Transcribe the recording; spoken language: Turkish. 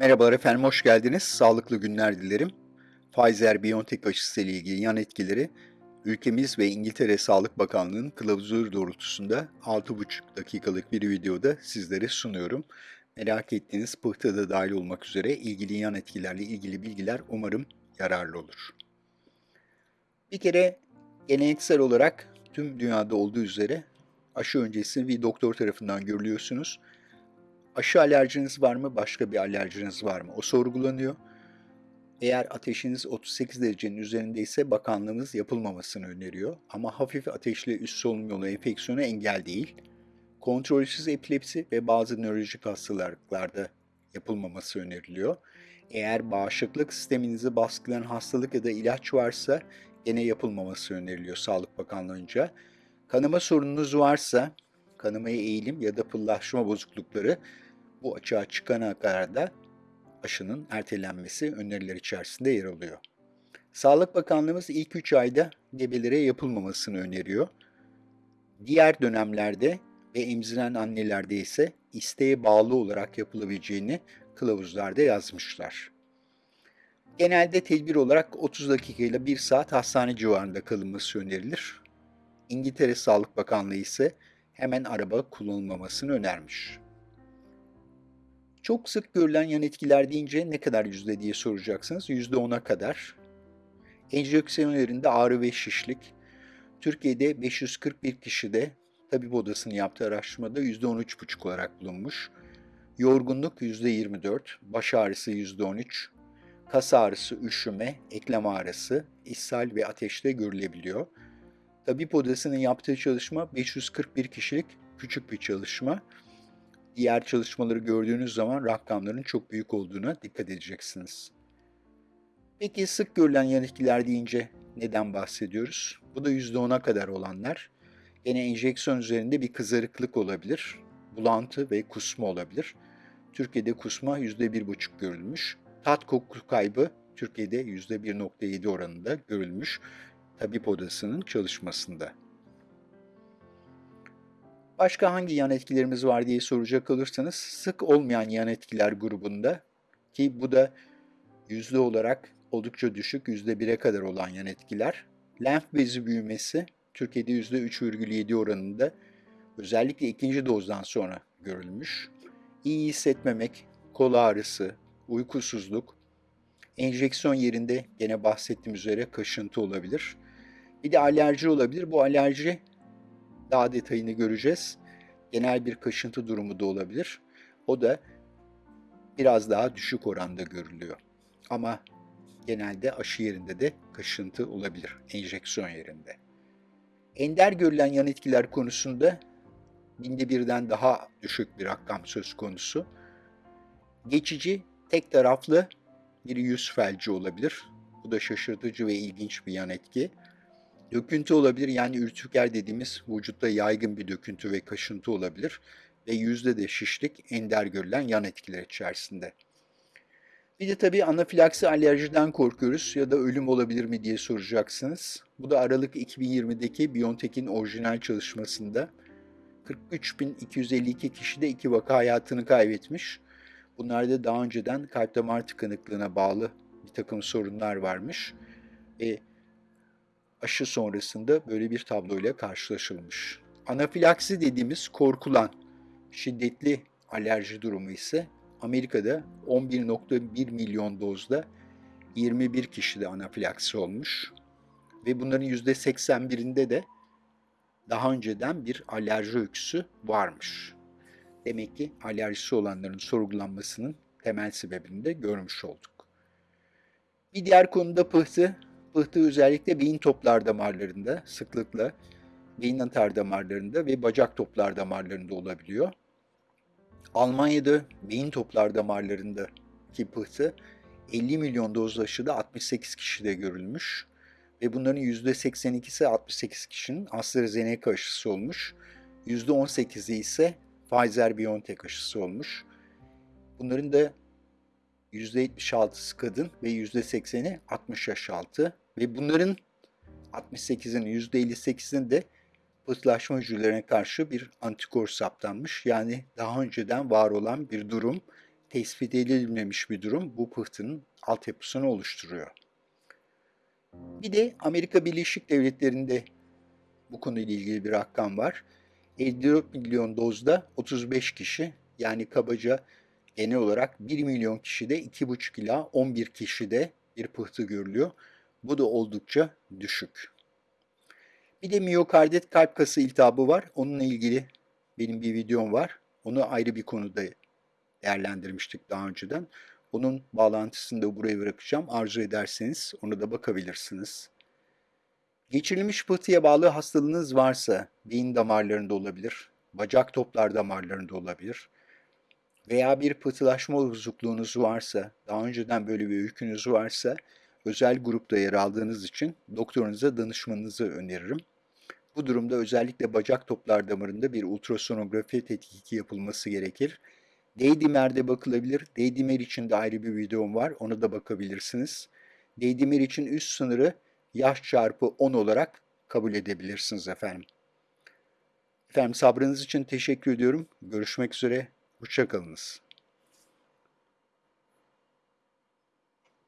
Merhabalar efendim, hoş geldiniz. Sağlıklı günler dilerim. Pfizer-BioNTech aşısı ile ilgili yan etkileri ülkemiz ve İngiltere Sağlık Bakanlığı'nın kılavuzu doğrultusunda 6,5 dakikalık bir videoda sizlere sunuyorum. Merak ettiğiniz pıhtı da dahil olmak üzere ilgili yan etkilerle ilgili bilgiler umarım yararlı olur. Bir kere geleneksel olarak tüm dünyada olduğu üzere aşı öncesi bir doktor tarafından görülüyorsunuz aşı alerjiniz var mı, başka bir alerjiniz var mı? O sorgulanıyor. Eğer ateşiniz 38 derecenin üzerindeyse bakanlığımız yapılmamasını öneriyor. Ama hafif ateşli üst solunum yolu enfeksiyonu engel değil. Kontrolsüz epilepsi ve bazı nörolojik hastalıklarda yapılmaması öneriliyor. Eğer bağışıklık sisteminizi baskılayan hastalık ya da ilaç varsa gene yapılmaması öneriliyor Sağlık Bakanlığı'nca. Kanama sorununuz varsa kanamaya eğilim ya da pıllaşma bozuklukları bu açığa çıkana kadar da aşının ertelenmesi öneriler içerisinde yer alıyor. Sağlık Bakanlığımız ilk 3 ayda gebelere yapılmamasını öneriyor. Diğer dönemlerde ve emziren annelerde ise isteğe bağlı olarak yapılabileceğini kılavuzlarda yazmışlar. Genelde tedbir olarak 30 dakika ile 1 saat hastane civarında kalınması önerilir. İngiltere Sağlık Bakanlığı ise hemen araba kullanılmamasını önermiş. Çok sık görülen yan etkiler deyince ne kadar yüzde diye soracaksınız. Yüzde ona kadar. Enjeksiyon yerinde ağrı ve şişlik. Türkiye'de 541 kişide tabip odasının yaptığı araştırmada yüzde 13,5 olarak bulunmuş. Yorgunluk yüzde 24, baş ağrısı yüzde 13, kas ağrısı, üşüme, eklem ağrısı, ishal ve ateşte görülebiliyor. Tabip odasının yaptığı çalışma 541 kişilik küçük bir çalışma. Diğer çalışmaları gördüğünüz zaman rakamların çok büyük olduğuna dikkat edeceksiniz. Peki sık görülen yan etkiler deyince neden bahsediyoruz? Bu da %10'a kadar olanlar. Yine enjeksiyon üzerinde bir kızarıklık olabilir, bulantı ve kusma olabilir. Türkiye'de kusma %1,5 görülmüş. Tat koku kaybı Türkiye'de %1,7 oranında görülmüş tabip odasının çalışmasında. Başka hangi yan etkilerimiz var diye soracak olursanız sık olmayan yan etkiler grubunda ki bu da yüzde olarak oldukça düşük yüzde bire kadar olan yan etkiler. Lenf bezi büyümesi Türkiye'de yüzde 3,7 oranında özellikle ikinci dozdan sonra görülmüş. İyi hissetmemek, kol ağrısı, uykusuzluk, enjeksiyon yerinde gene bahsettiğim üzere kaşıntı olabilir. Bir de alerji olabilir. Bu alerji daha detayını göreceğiz. Genel bir kaşıntı durumu da olabilir. O da biraz daha düşük oranda görülüyor. Ama genelde aşı yerinde de kaşıntı olabilir, enjeksiyon yerinde. Ender görülen yan etkiler konusunda binde birden daha düşük bir rakam söz konusu. Geçici, tek taraflı bir yüz felci olabilir. Bu da şaşırtıcı ve ilginç bir yan etki. Döküntü olabilir yani ürtüker dediğimiz vücutta yaygın bir döküntü ve kaşıntı olabilir ve yüzde de şişlik ender görülen yan etkiler içerisinde. Bir de tabii anafilaksi alerjiden korkuyoruz ya da ölüm olabilir mi diye soracaksınız. Bu da Aralık 2020'deki BioNTech'in orijinal çalışmasında 43.252 kişide iki vaka hayatını kaybetmiş. Bunlarda daha önceden kalp damar tıkanıklığına bağlı bir takım sorunlar varmış. Ve aşı sonrasında böyle bir tabloyla karşılaşılmış. Anafilaksi dediğimiz korkulan şiddetli alerji durumu ise Amerika'da 11.1 milyon dozda 21 kişide anafilaksi olmuş ve bunların %81'inde de daha önceden bir alerji öyküsü varmış. Demek ki alerjisi olanların sorgulanmasının temel sebebini de görmüş olduk. Bir diğer konuda pıhtı Pıhtı özellikle beyin toplar damarlarında sıklıkla beyin atar damarlarında ve bacak toplar damarlarında olabiliyor. Almanya'da beyin toplar damarlarında ki pıhtı 50 milyon doz aşıda 68 kişide görülmüş ve bunların %82'si 68 kişinin AstraZeneca aşısı olmuş. %18'i ise Pfizer-BioNTech aşısı olmuş. Bunların da %76'sı kadın ve %80'i 60 yaş altı ve bunların 68'inin %58'inin de pıhtılaşma hücrelerine karşı bir antikor saptanmış. Yani daha önceden var olan bir durum tespit edilmemiş bir durum bu pıhtının altyapısını oluşturuyor. Bir de Amerika Birleşik Devletleri'nde bu konuyla ilgili bir rakam var. 54 milyon dozda 35 kişi yani kabaca genel olarak 1 milyon kişide 2,5 ila 11 kişide bir pıhtı görülüyor. Bu da oldukça düşük. Bir de miyokardit kalp kası iltihabı var. Onunla ilgili benim bir videom var. Onu ayrı bir konuda değerlendirmiştik daha önceden. Onun bağlantısını da buraya bırakacağım. Arzu ederseniz ona da bakabilirsiniz. Geçirilmiş pıhtıya bağlı hastalığınız varsa beyin damarlarında olabilir, bacak toplar damarlarında olabilir veya bir pıhtılaşma bozukluğunuz varsa, daha önceden böyle bir öykünüz varsa özel grupta yer aldığınız için doktorunuza danışmanızı öneririm. Bu durumda özellikle bacak toplar damarında bir ultrasonografi tetkiki yapılması gerekir. D-dimer'de bakılabilir. D-dimer için de ayrı bir videom var. Ona da bakabilirsiniz. D-dimer için üst sınırı yaş çarpı 10 olarak kabul edebilirsiniz efendim. Efendim sabrınız için teşekkür ediyorum. Görüşmek üzere. Hoşçakalınız.